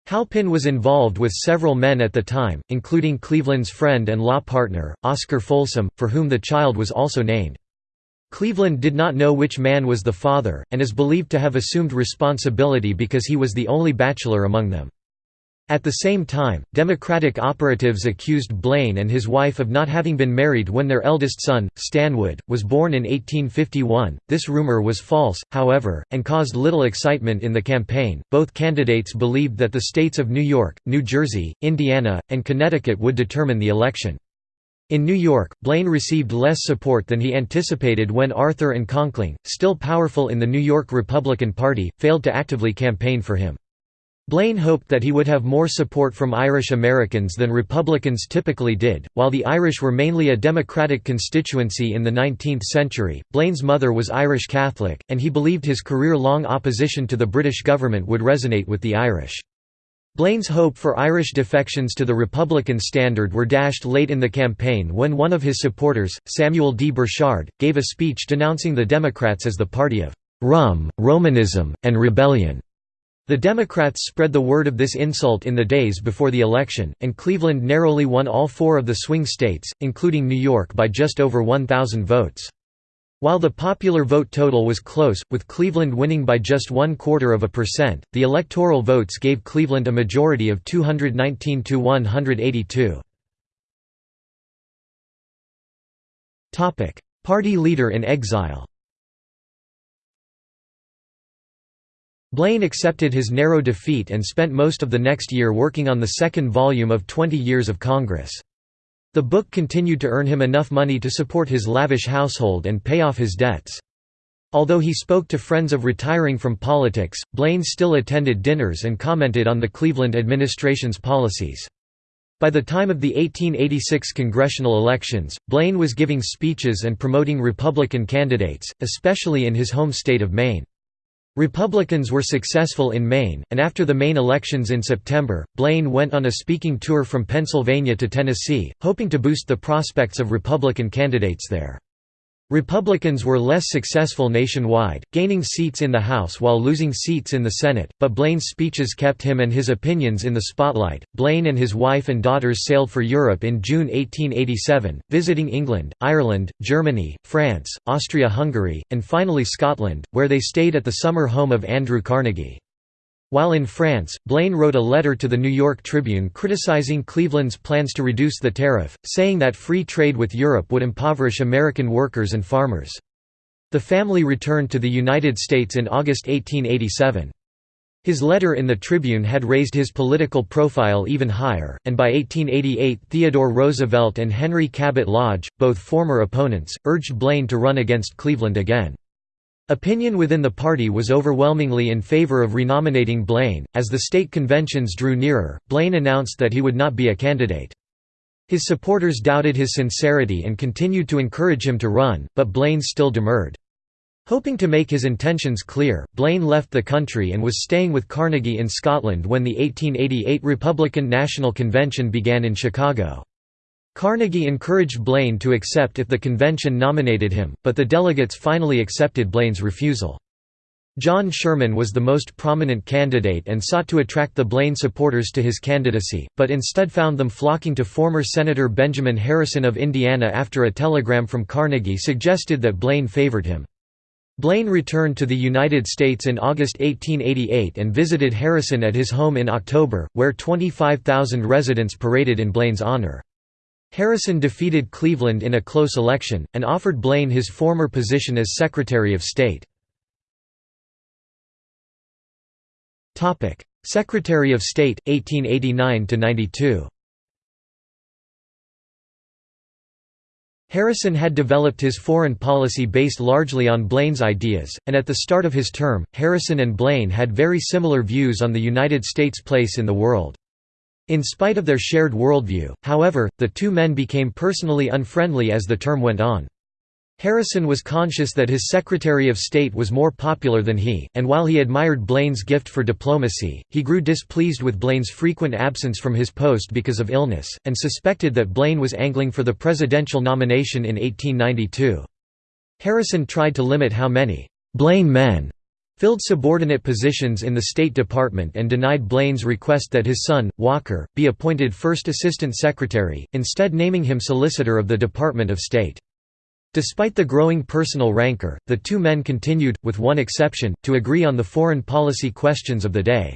Halpin was involved with several men at the time, including Cleveland's friend and law partner, Oscar Folsom, for whom the child was also named. Cleveland did not know which man was the father, and is believed to have assumed responsibility because he was the only bachelor among them. At the same time, Democratic operatives accused Blaine and his wife of not having been married when their eldest son, Stanwood, was born in 1851. This rumor was false, however, and caused little excitement in the campaign. Both candidates believed that the states of New York, New Jersey, Indiana, and Connecticut would determine the election. In New York, Blaine received less support than he anticipated when Arthur and Conkling, still powerful in the New York Republican Party, failed to actively campaign for him. Blaine hoped that he would have more support from Irish Americans than Republicans typically did. While the Irish were mainly a Democratic constituency in the 19th century, Blaine's mother was Irish Catholic, and he believed his career long opposition to the British government would resonate with the Irish. Blaine's hope for Irish defections to the Republican standard were dashed late in the campaign when one of his supporters, Samuel D. Burchard, gave a speech denouncing the Democrats as the party of rum, Romanism, and rebellion. The Democrats spread the word of this insult in the days before the election, and Cleveland narrowly won all four of the swing states, including New York by just over 1,000 votes. While the popular vote total was close, with Cleveland winning by just one quarter of a percent, the electoral votes gave Cleveland a majority of 219 to 182. Party leader in exile Blaine accepted his narrow defeat and spent most of the next year working on the second volume of Twenty Years of Congress. The book continued to earn him enough money to support his lavish household and pay off his debts. Although he spoke to friends of retiring from politics, Blaine still attended dinners and commented on the Cleveland administration's policies. By the time of the 1886 congressional elections, Blaine was giving speeches and promoting Republican candidates, especially in his home state of Maine. Republicans were successful in Maine, and after the Maine elections in September, Blaine went on a speaking tour from Pennsylvania to Tennessee, hoping to boost the prospects of Republican candidates there. Republicans were less successful nationwide, gaining seats in the House while losing seats in the Senate, but Blaine's speeches kept him and his opinions in the spotlight. Blaine and his wife and daughters sailed for Europe in June 1887, visiting England, Ireland, Germany, France, Austria-Hungary, and finally Scotland, where they stayed at the summer home of Andrew Carnegie. While in France, Blaine wrote a letter to the New York Tribune criticizing Cleveland's plans to reduce the tariff, saying that free trade with Europe would impoverish American workers and farmers. The family returned to the United States in August 1887. His letter in the Tribune had raised his political profile even higher, and by 1888 Theodore Roosevelt and Henry Cabot Lodge, both former opponents, urged Blaine to run against Cleveland again. Opinion within the party was overwhelmingly in favor of renominating Blaine. As the state conventions drew nearer, Blaine announced that he would not be a candidate. His supporters doubted his sincerity and continued to encourage him to run, but Blaine still demurred. Hoping to make his intentions clear, Blaine left the country and was staying with Carnegie in Scotland when the 1888 Republican National Convention began in Chicago. Carnegie encouraged Blaine to accept if the convention nominated him, but the delegates finally accepted Blaine's refusal. John Sherman was the most prominent candidate and sought to attract the Blaine supporters to his candidacy, but instead found them flocking to former Senator Benjamin Harrison of Indiana after a telegram from Carnegie suggested that Blaine favored him. Blaine returned to the United States in August 1888 and visited Harrison at his home in October, where 25,000 residents paraded in Blaine's honor. Harrison defeated Cleveland in a close election, and offered Blaine his former position as Secretary of State. Secretary of State, 1889–92 Harrison had developed his foreign policy based largely on Blaine's ideas, and at the start of his term, Harrison and Blaine had very similar views on the United States' place in the world. In spite of their shared worldview, however, the two men became personally unfriendly as the term went on. Harrison was conscious that his Secretary of State was more popular than he, and while he admired Blaine's gift for diplomacy, he grew displeased with Blaine's frequent absence from his post because of illness, and suspected that Blaine was angling for the presidential nomination in 1892. Harrison tried to limit how many «Blaine men» filled subordinate positions in the State Department and denied Blaine's request that his son, Walker, be appointed First Assistant Secretary, instead naming him Solicitor of the Department of State. Despite the growing personal rancor, the two men continued, with one exception, to agree on the foreign policy questions of the day.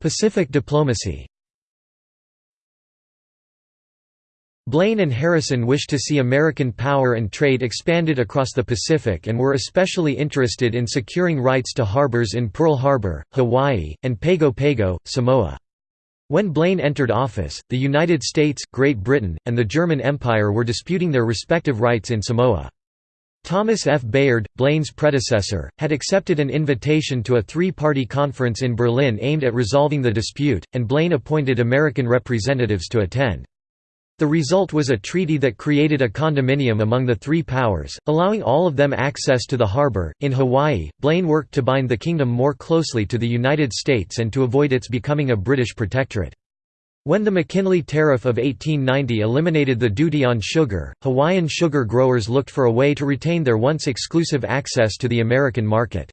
Pacific diplomacy Blaine and Harrison wished to see American power and trade expanded across the Pacific and were especially interested in securing rights to harbors in Pearl Harbor, Hawaii, and Pago Pago, Samoa. When Blaine entered office, the United States, Great Britain, and the German Empire were disputing their respective rights in Samoa. Thomas F. Bayard, Blaine's predecessor, had accepted an invitation to a three-party conference in Berlin aimed at resolving the dispute, and Blaine appointed American representatives to attend. The result was a treaty that created a condominium among the three powers, allowing all of them access to the harbor. In Hawaii, Blaine worked to bind the kingdom more closely to the United States and to avoid its becoming a British protectorate. When the McKinley Tariff of 1890 eliminated the duty on sugar, Hawaiian sugar growers looked for a way to retain their once exclusive access to the American market.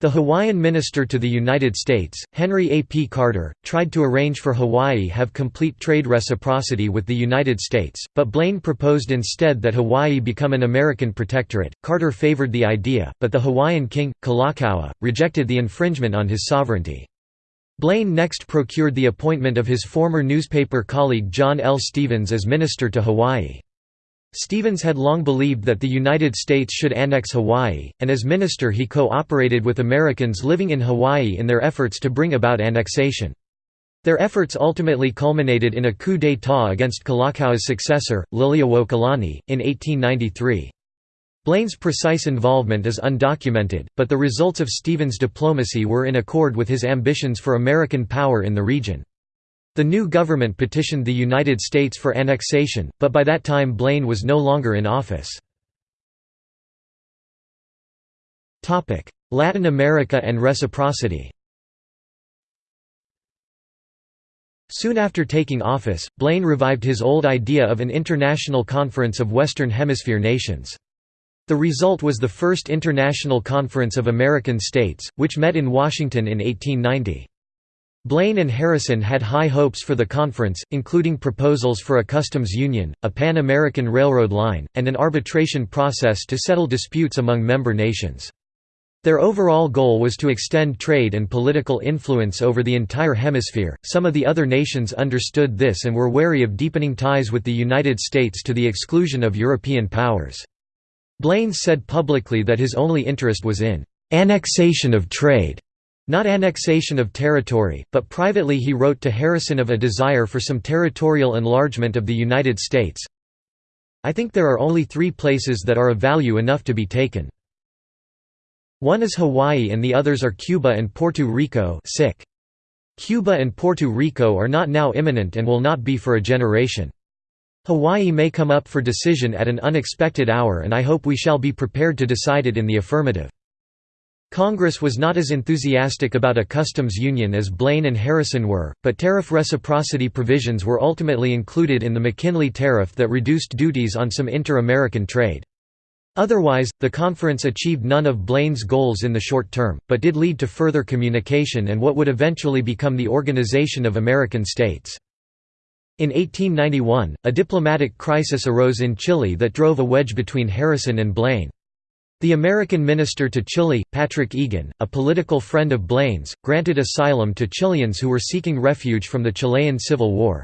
The Hawaiian minister to the United States, Henry A. P. Carter, tried to arrange for Hawaii have complete trade reciprocity with the United States, but Blaine proposed instead that Hawaii become an American protectorate. Carter favored the idea, but the Hawaiian king, Kalakaua, rejected the infringement on his sovereignty. Blaine next procured the appointment of his former newspaper colleague John L. Stevens as minister to Hawaii. Stevens had long believed that the United States should annex Hawaii, and as minister he co-operated with Americans living in Hawaii in their efforts to bring about annexation. Their efforts ultimately culminated in a coup d'état against Kalakaua's successor, Liliuokalani, in 1893. Blaine's precise involvement is undocumented, but the results of Stevens' diplomacy were in accord with his ambitions for American power in the region. The new government petitioned the United States for annexation, but by that time Blaine was no longer in office. Latin America and reciprocity Soon after taking office, Blaine revived his old idea of an international conference of Western Hemisphere nations. The result was the First International Conference of American States, which met in Washington in 1890. Blaine and Harrison had high hopes for the conference, including proposals for a customs union, a Pan-American railroad line, and an arbitration process to settle disputes among member nations. Their overall goal was to extend trade and political influence over the entire hemisphere. Some of the other nations understood this and were wary of deepening ties with the United States to the exclusion of European powers. Blaine said publicly that his only interest was in annexation of trade, not annexation of territory, but privately he wrote to Harrison of a desire for some territorial enlargement of the United States. I think there are only three places that are of value enough to be taken. One is Hawaii and the others are Cuba and Puerto Rico Cuba and Puerto Rico are not now imminent and will not be for a generation. Hawaii may come up for decision at an unexpected hour and I hope we shall be prepared to decide it in the affirmative. Congress was not as enthusiastic about a customs union as Blaine and Harrison were, but tariff reciprocity provisions were ultimately included in the McKinley Tariff that reduced duties on some inter-American trade. Otherwise, the conference achieved none of Blaine's goals in the short term, but did lead to further communication and what would eventually become the Organization of American States. In 1891, a diplomatic crisis arose in Chile that drove a wedge between Harrison and Blaine. The American minister to Chile, Patrick Egan, a political friend of Blaine's, granted asylum to Chileans who were seeking refuge from the Chilean Civil War.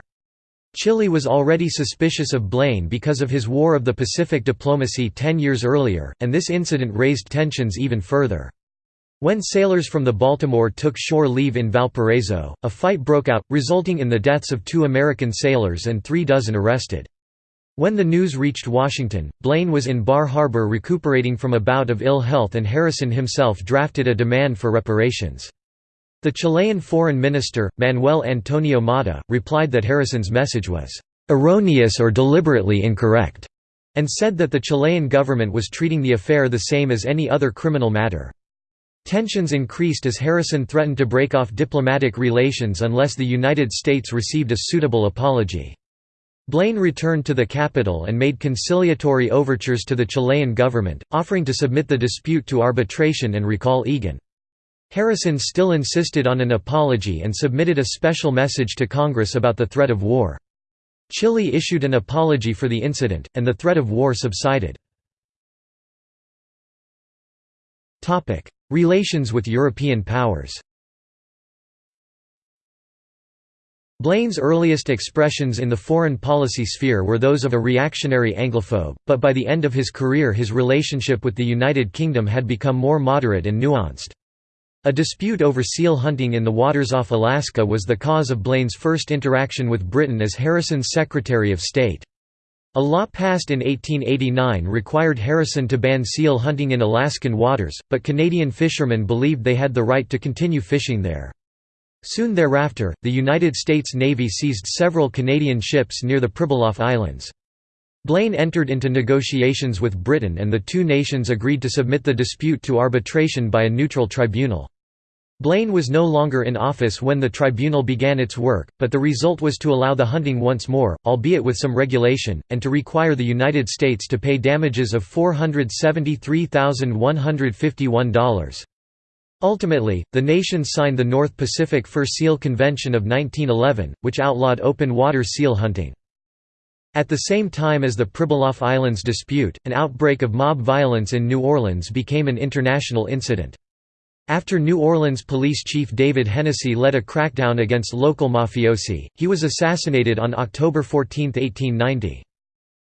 Chile was already suspicious of Blaine because of his War of the Pacific diplomacy ten years earlier, and this incident raised tensions even further. When sailors from the Baltimore took shore leave in Valparaiso, a fight broke out, resulting in the deaths of two American sailors and three dozen arrested. When the news reached Washington, Blaine was in Bar Harbor recuperating from a bout of ill health and Harrison himself drafted a demand for reparations. The Chilean foreign minister, Manuel Antonio Matta, replied that Harrison's message was erroneous or deliberately incorrect, and said that the Chilean government was treating the affair the same as any other criminal matter. Tensions increased as Harrison threatened to break off diplomatic relations unless the United States received a suitable apology. Blaine returned to the capital and made conciliatory overtures to the Chilean government, offering to submit the dispute to arbitration and recall Egan. Harrison still insisted on an apology and submitted a special message to Congress about the threat of war. Chile issued an apology for the incident, and the threat of war subsided. Relations with European powers Blaine's earliest expressions in the foreign policy sphere were those of a reactionary Anglophobe, but by the end of his career his relationship with the United Kingdom had become more moderate and nuanced. A dispute over seal hunting in the waters off Alaska was the cause of Blaine's first interaction with Britain as Harrison's Secretary of State. A law passed in 1889 required Harrison to ban seal hunting in Alaskan waters, but Canadian fishermen believed they had the right to continue fishing there. Soon thereafter, the United States Navy seized several Canadian ships near the Pribilof Islands. Blaine entered into negotiations with Britain and the two nations agreed to submit the dispute to arbitration by a neutral tribunal. Blaine was no longer in office when the tribunal began its work, but the result was to allow the hunting once more, albeit with some regulation, and to require the United States to pay damages of $473,151. Ultimately, the nations signed the North Pacific Fur Seal Convention of 1911, which outlawed open water seal hunting. At the same time as the Pribilof Islands dispute, an outbreak of mob violence in New Orleans became an international incident. After New Orleans police chief David Hennessy led a crackdown against local mafiosi, he was assassinated on October 14, 1890.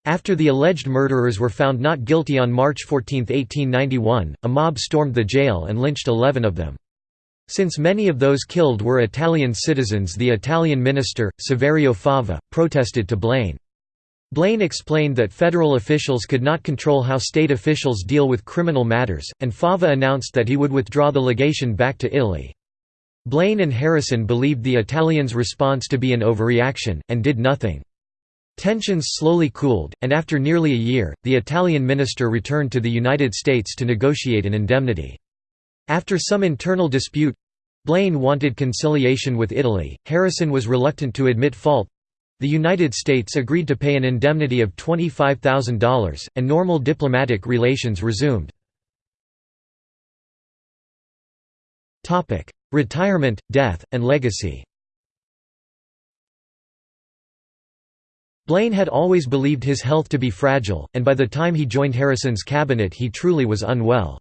After the alleged murderers were found not guilty on March 14, 1891, a mob stormed the jail and lynched 11 of them. Since many of those killed were Italian citizens the Italian minister, Saverio Fava, protested to Blaine. Blaine explained that federal officials could not control how state officials deal with criminal matters, and Fava announced that he would withdraw the legation back to Italy. Blaine and Harrison believed the Italians' response to be an overreaction, and did nothing. Tensions slowly cooled, and after nearly a year, the Italian minister returned to the United States to negotiate an indemnity. After some internal dispute Blaine wanted conciliation with Italy, Harrison was reluctant to admit fault the United States agreed to pay an indemnity of $25,000, and normal diplomatic relations resumed. Retirement, death, and legacy Blaine had always believed his health to be fragile, and by the time he joined Harrison's cabinet he truly was unwell.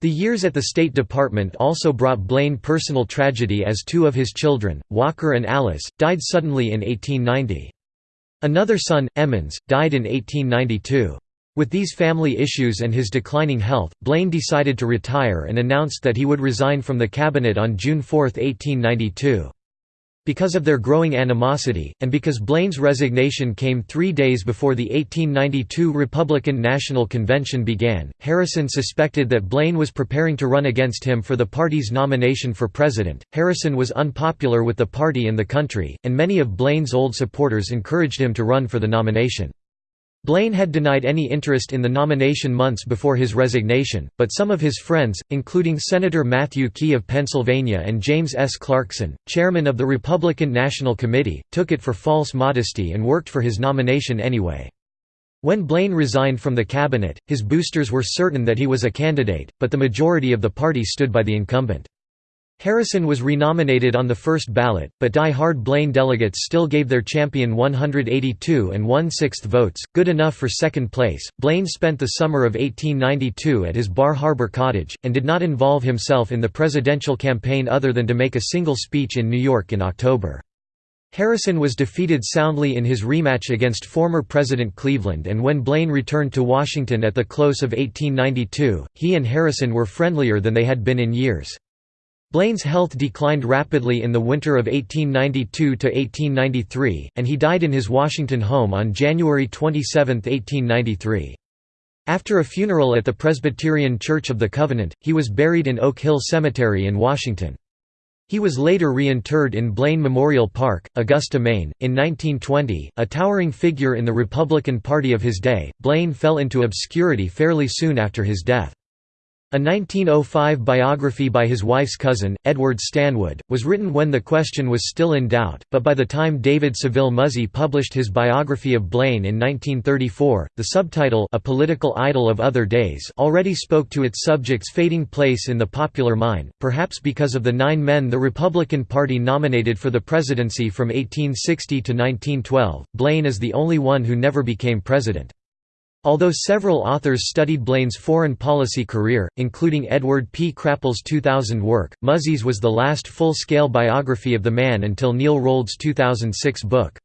The years at the State Department also brought Blaine personal tragedy as two of his children, Walker and Alice, died suddenly in 1890. Another son, Emmons, died in 1892. With these family issues and his declining health, Blaine decided to retire and announced that he would resign from the cabinet on June 4, 1892. Because of their growing animosity, and because Blaine's resignation came three days before the 1892 Republican National Convention began, Harrison suspected that Blaine was preparing to run against him for the party's nomination for president. Harrison was unpopular with the party and the country, and many of Blaine's old supporters encouraged him to run for the nomination. Blaine had denied any interest in the nomination months before his resignation, but some of his friends, including Senator Matthew Quay of Pennsylvania and James S. Clarkson, chairman of the Republican National Committee, took it for false modesty and worked for his nomination anyway. When Blaine resigned from the cabinet, his boosters were certain that he was a candidate, but the majority of the party stood by the incumbent. Harrison was renominated on the first ballot, but die-hard Blaine delegates still gave their champion 182 and one-sixth votes, good enough for second place. Blaine spent the summer of 1892 at his Bar Harbor cottage, and did not involve himself in the presidential campaign other than to make a single speech in New York in October. Harrison was defeated soundly in his rematch against former President Cleveland and when Blaine returned to Washington at the close of 1892, he and Harrison were friendlier than they had been in years. Blaine's health declined rapidly in the winter of 1892–1893, and he died in his Washington home on January 27, 1893. After a funeral at the Presbyterian Church of the Covenant, he was buried in Oak Hill Cemetery in Washington. He was later reinterred in Blaine Memorial Park, Augusta, Maine. In 1920, a towering figure in the Republican Party of his day, Blaine fell into obscurity fairly soon after his death. A 1905 biography by his wife's cousin, Edward Stanwood, was written when the question was still in doubt, but by the time David Saville Muzzey published his biography of Blaine in 1934, the subtitle A Political Idol of Other Days already spoke to its subject's fading place in the popular mind, perhaps because of the nine men the Republican Party nominated for the presidency from 1860 to 1912, Blaine is the only one who never became president. Although several authors studied Blaine's foreign policy career, including Edward P. Crapol's 2000 work, Muzzey's was the last full-scale biography of the man until Neil Rolde's 2006 book.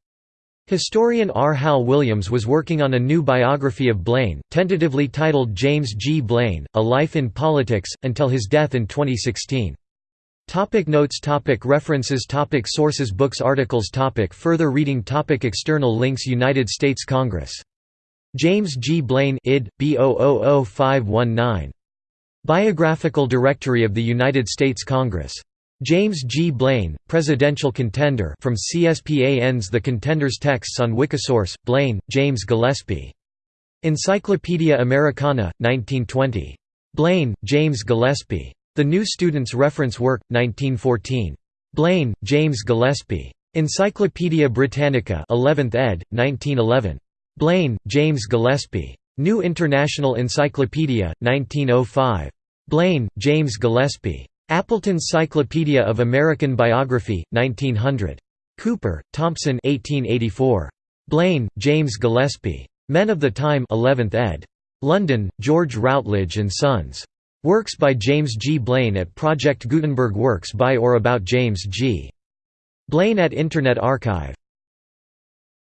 Historian R. Hal Williams was working on a new biography of Blaine, tentatively titled James G. Blaine, A Life in Politics, until his death in 2016. Topic notes topic References topic Sources Books Articles topic Further reading topic External links United States Congress James G. Blaine id. B 519 Biographical Directory of the United States Congress. James G. Blaine, Presidential Contender from CSPAN's The Contender's Texts on Wikisource, Blaine, James Gillespie. Encyclopaedia Americana, 1920. Blaine, James Gillespie. The New Student's Reference Work, 1914. Blaine, James Gillespie. Encyclopædia Britannica 11th ed., 1911. Blaine, James Gillespie. New International Encyclopedia, 1905. Blaine, James Gillespie. Appleton Cyclopedia of American Biography, 1900. Cooper, Thompson 1884. Blaine, James Gillespie. Men of the Time 11th ed. London, George Routledge and Sons. Works by James G. Blaine at Project Gutenberg Works by or about James G. Blaine at Internet Archive